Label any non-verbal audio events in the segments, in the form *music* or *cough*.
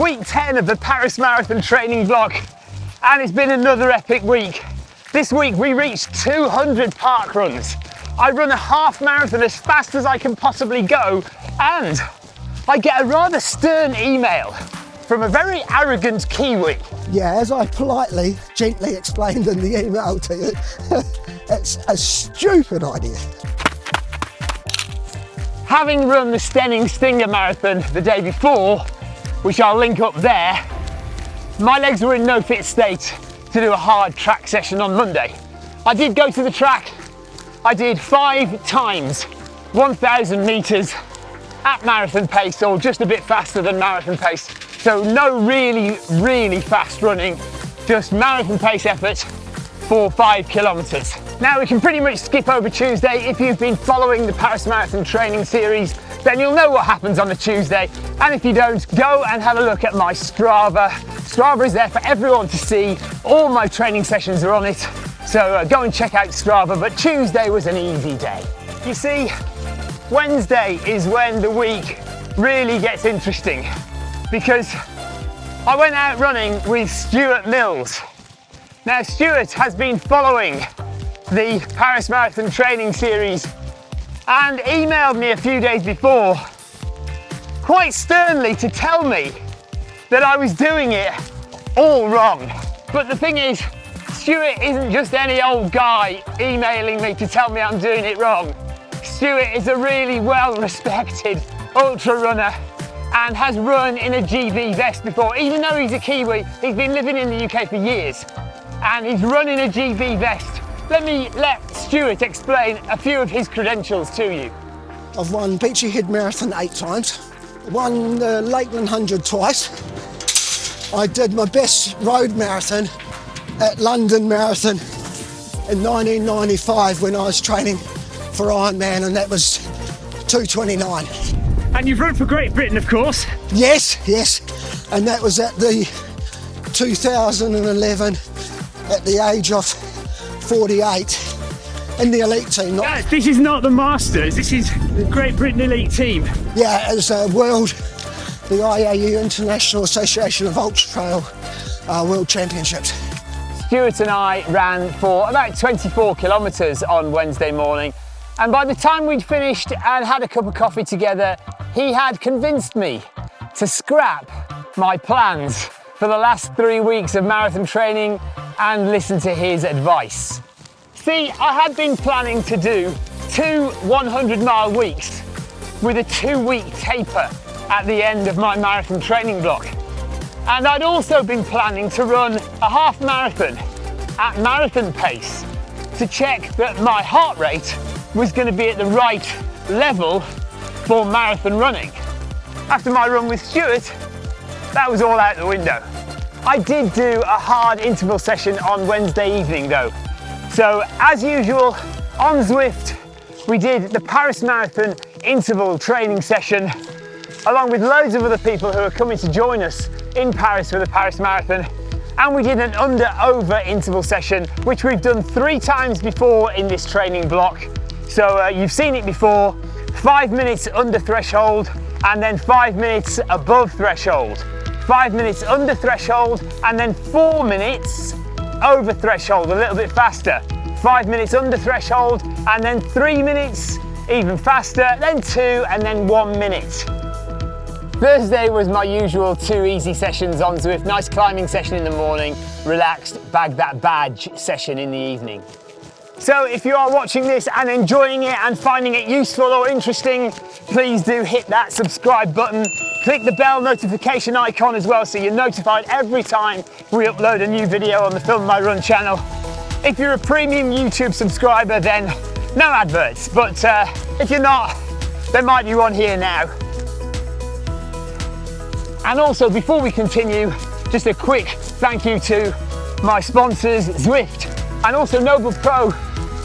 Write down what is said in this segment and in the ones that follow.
week 10 of the Paris Marathon training vlog and it's been another epic week. This week we reached 200 park runs. I run a half marathon as fast as I can possibly go and I get a rather stern email from a very arrogant Kiwi. Yeah, as I politely, gently explained in the email to you, *laughs* it's a stupid idea. Having run the Steyning Stinger Marathon the day before, which I'll link up there, my legs were in no fit state to do a hard track session on Monday. I did go to the track, I did five times 1,000 metres at marathon pace or just a bit faster than marathon pace. So no really, really fast running, just marathon pace effort for five kilometres. Now we can pretty much skip over Tuesday. If you've been following the Paris Marathon training series, then you'll know what happens on the Tuesday. And if you don't, go and have a look at my Strava. Strava is there for everyone to see. All my training sessions are on it. So uh, go and check out Strava, but Tuesday was an easy day. You see, Wednesday is when the week really gets interesting because I went out running with Stuart Mills. Now Stuart has been following the Paris Marathon training series and emailed me a few days before quite sternly to tell me that I was doing it all wrong. But the thing is, Stuart isn't just any old guy emailing me to tell me I'm doing it wrong. Stuart is a really well respected ultra runner and has run in a GB vest before. Even though he's a Kiwi, he's been living in the UK for years and he's running a GB vest let me let Stuart explain a few of his credentials to you. I've won Beachy Head Marathon eight times, won the Lakeland 100 twice. I did my best road marathon at London Marathon in 1995 when I was training for Ironman and that was 229. And you've run for Great Britain, of course. Yes, yes. And that was at the 2011 at the age of 48 in the elite team. Not... this is not the Masters, this is the Great Britain elite team. Yeah, as a world, the IAU International Association of Ultra Trail uh, World Championships. Stuart and I ran for about 24 kilometres on Wednesday morning and by the time we'd finished and had a cup of coffee together, he had convinced me to scrap my plans for the last three weeks of marathon training and listen to his advice. See, I had been planning to do two 100 mile weeks with a two week taper at the end of my marathon training block. And I'd also been planning to run a half marathon at marathon pace to check that my heart rate was going to be at the right level for marathon running. After my run with Stuart, that was all out the window. I did do a hard interval session on Wednesday evening though. So as usual, on Zwift, we did the Paris Marathon interval training session along with loads of other people who are coming to join us in Paris for the Paris Marathon. And we did an under over interval session, which we've done three times before in this training block. So uh, you've seen it before, five minutes under threshold and then five minutes above threshold five minutes under threshold, and then four minutes over threshold, a little bit faster. Five minutes under threshold, and then three minutes even faster, then two, and then one minute. Thursday was my usual two easy sessions on Zwift. Nice climbing session in the morning, relaxed, bag that badge session in the evening. So if you are watching this and enjoying it and finding it useful or interesting, please do hit that subscribe button. Click the bell notification icon as well so you're notified every time we upload a new video on the Film My Run channel. If you're a premium YouTube subscriber, then no adverts, but uh, if you're not, there might be one here now. And also, before we continue, just a quick thank you to my sponsors, Zwift, and also Noble Pro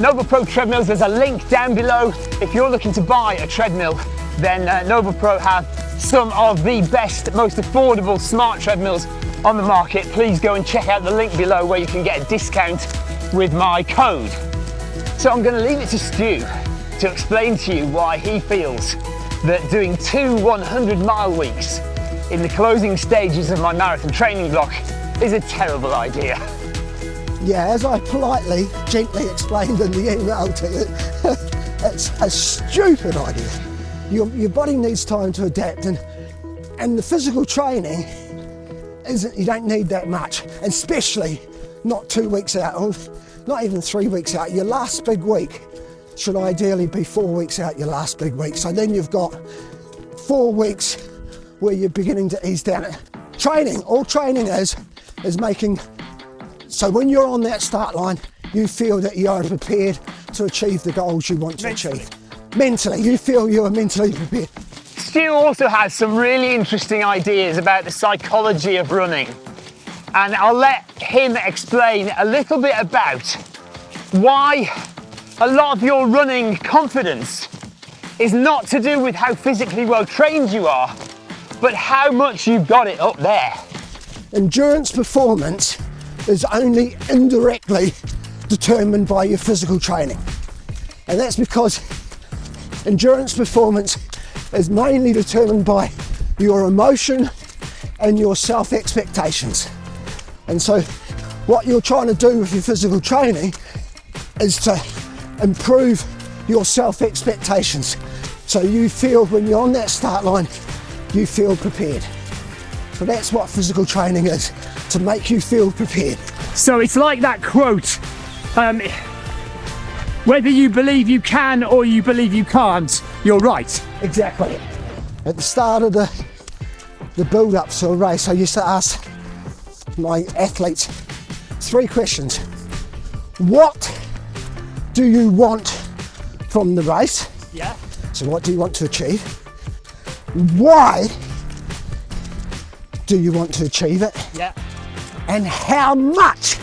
Noble Pro treadmills, there's a link down below. If you're looking to buy a treadmill, then uh, Noble Pro have some of the best, most affordable smart treadmills on the market. Please go and check out the link below where you can get a discount with my code. So I'm going to leave it to Stu to explain to you why he feels that doing two 100 mile weeks in the closing stages of my marathon training block is a terrible idea. *laughs* Yeah, as I politely, gently explained in the email to you, *laughs* it's a stupid idea. Your, your body needs time to adapt and, and the physical training isn't, you don't need that much, especially not two weeks out, or not even three weeks out. Your last big week should ideally be four weeks out your last big week. So then you've got four weeks where you're beginning to ease down. Training, all training is, is making so when you're on that start line, you feel that you are prepared to achieve the goals you want to mentally. achieve. Mentally, you feel you are mentally prepared. Stu also has some really interesting ideas about the psychology of running. And I'll let him explain a little bit about why a lot of your running confidence is not to do with how physically well trained you are, but how much you've got it up there. Endurance performance is only indirectly determined by your physical training. And that's because endurance performance is mainly determined by your emotion and your self expectations. And so, what you're trying to do with your physical training is to improve your self expectations. So, you feel when you're on that start line, you feel prepared. So, that's what physical training is to make you feel prepared. So it's like that quote um, whether you believe you can or you believe you can't, you're right. Exactly. At the start of the, the build up to a race, I used to ask my athletes three questions. What do you want from the race? Yeah. So, what do you want to achieve? Why do you want to achieve it? Yeah and how much,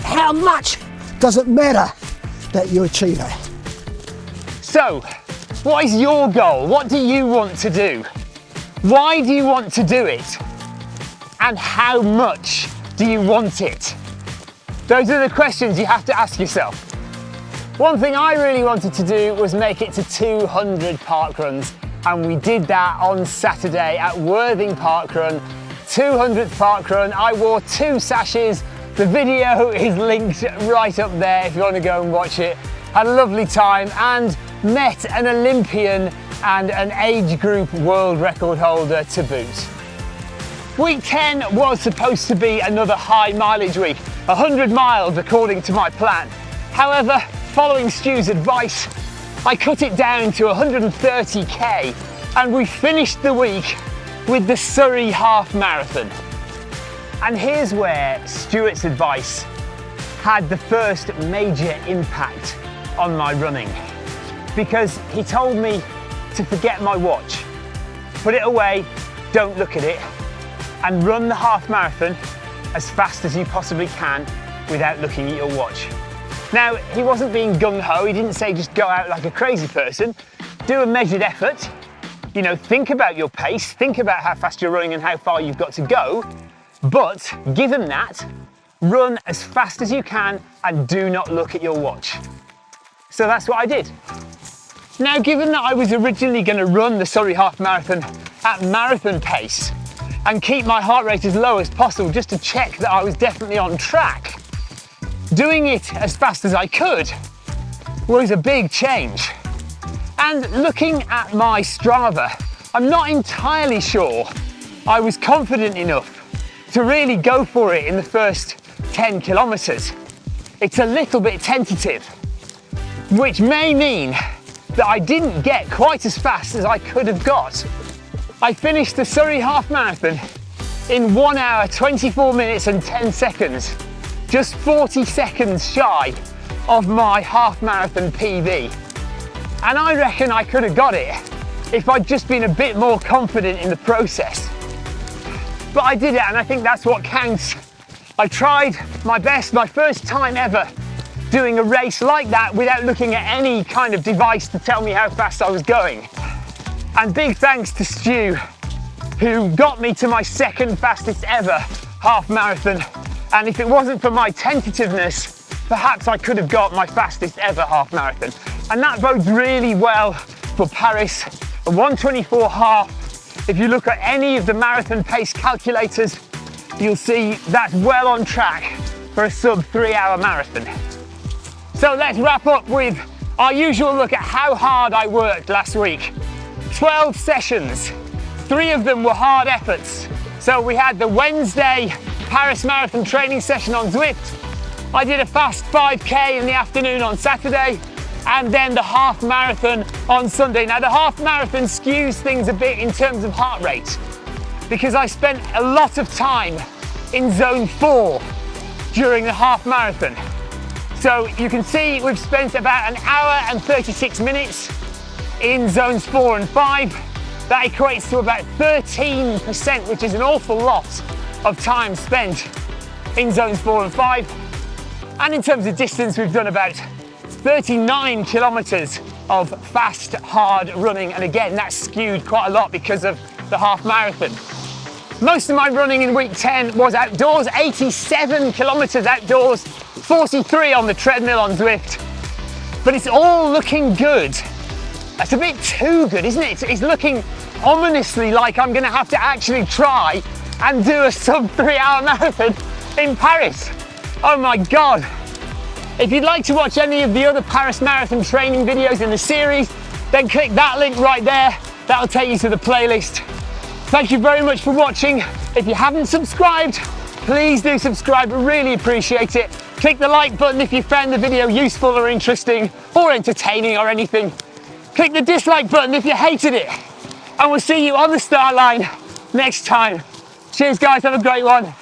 how much does it matter that you achieve it? So, what is your goal? What do you want to do? Why do you want to do it? And how much do you want it? Those are the questions you have to ask yourself. One thing I really wanted to do was make it to 200 park runs and we did that on Saturday at Worthing Park Run 200th park run. I wore two sashes. The video is linked right up there if you want to go and watch it. Had a lovely time and met an Olympian and an age group world record holder to boot. Week 10 was supposed to be another high mileage week, 100 miles according to my plan. However, following Stu's advice, I cut it down to 130k and we finished the week with the Surrey Half Marathon. And here's where Stuart's advice had the first major impact on my running. Because he told me to forget my watch, put it away, don't look at it, and run the half marathon as fast as you possibly can without looking at your watch. Now, he wasn't being gung ho, he didn't say just go out like a crazy person. Do a measured effort, you know, think about your pace, think about how fast you're running and how far you've got to go, but given that, run as fast as you can and do not look at your watch. So that's what I did. Now, given that I was originally going to run the Surrey Half Marathon at marathon pace and keep my heart rate as low as possible just to check that I was definitely on track, doing it as fast as I could was a big change. And looking at my Strava, I'm not entirely sure I was confident enough to really go for it in the first 10 kilometers. It's a little bit tentative, which may mean that I didn't get quite as fast as I could have got. I finished the Surrey Half Marathon in 1 hour, 24 minutes and 10 seconds, just 40 seconds shy of my half marathon PB. And I reckon I could have got it if I'd just been a bit more confident in the process. But I did it and I think that's what counts. I tried my best, my first time ever doing a race like that without looking at any kind of device to tell me how fast I was going. And big thanks to Stu, who got me to my second fastest ever half marathon. And if it wasn't for my tentativeness, perhaps I could have got my fastest ever half marathon. And that bodes really well for Paris. A 124 half If you look at any of the marathon pace calculators, you'll see that's well on track for a sub three hour marathon. So let's wrap up with our usual look at how hard I worked last week. 12 sessions, three of them were hard efforts. So we had the Wednesday Paris Marathon training session on Zwift. I did a fast 5K in the afternoon on Saturday and then the half marathon on Sunday. Now the half marathon skews things a bit in terms of heart rate because I spent a lot of time in zone four during the half marathon. So you can see we've spent about an hour and 36 minutes in zones four and five. That equates to about 13%, which is an awful lot of time spent in zones four and five. And in terms of distance, we've done about 39 kilometers of fast, hard running. And again, that's skewed quite a lot because of the half marathon. Most of my running in week 10 was outdoors, 87 kilometers outdoors, 43 on the treadmill on Zwift. But it's all looking good. That's a bit too good, isn't it? It's looking ominously like I'm gonna have to actually try and do a sub three hour *laughs* marathon in Paris. Oh my God. If you'd like to watch any of the other Paris Marathon training videos in the series, then click that link right there. That'll take you to the playlist. Thank you very much for watching. If you haven't subscribed, please do subscribe, I really appreciate it. Click the like button if you found the video useful or interesting or entertaining or anything. Click the dislike button if you hated it. And we'll see you on the start line next time. Cheers guys, have a great one.